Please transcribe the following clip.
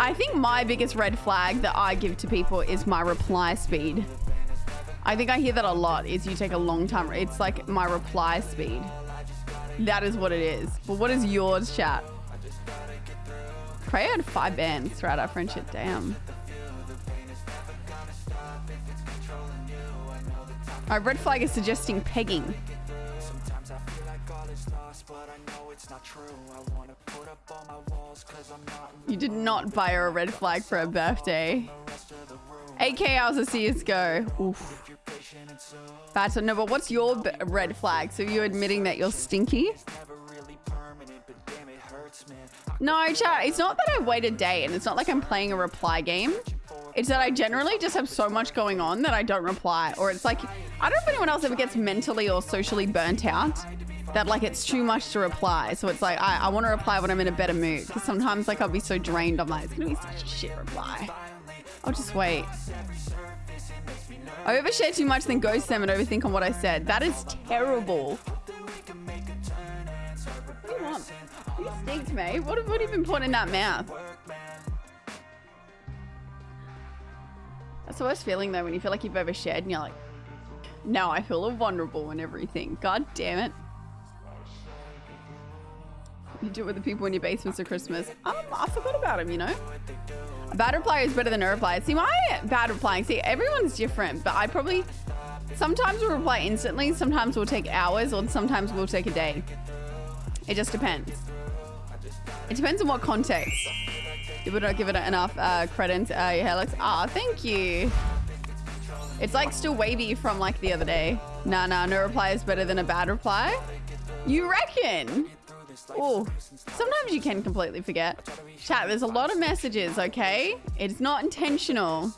I think my biggest red flag that I give to people is my reply speed. I think I hear that a lot is you take a long time. It's like my reply speed. That is what it is. But what is yours, chat? Prey had five bands throughout our friendship. Damn. Our red flag is suggesting pegging. You did not buy her a red flag for her birthday. 8k hours of CSGO. Oof. That's no, but what's your red flag? So you admitting that you're stinky? No, chat, it's not that I wait a day and it's not like I'm playing a reply game. It's that I generally just have so much going on that I don't reply. Or it's like, I don't know if anyone else ever gets mentally or socially burnt out that like it's too much to reply. So it's like, I, I want to reply when I'm in a better mood. Because sometimes like I'll be so drained. I'm like, it's to be such a shit reply. I'll just wait. I overshare too much, then ghost them and overthink on what I said. That is terrible. What do you want? You stink, mate. What, what have you been putting in that mouth? That's the worst feeling though when you feel like you've overshared and you're like, now I feel vulnerable and everything. God damn it. You do it with the people in your basements at Christmas. Um, I forgot about him, you know? A bad reply is better than a reply. See, my bad replying, see, everyone's different, but I probably, sometimes we'll reply instantly, sometimes we'll take hours, or sometimes we'll take a day. It just depends. It depends on what context. People don't give it enough uh, credit. Uh, yeah, Alex. Ah, oh, thank you. It's like still wavy from like the other day. Nah, nah, no reply is better than a bad reply. You reckon? Oh, sometimes you can completely forget. Chat, there's a lot of messages, okay? It's not intentional.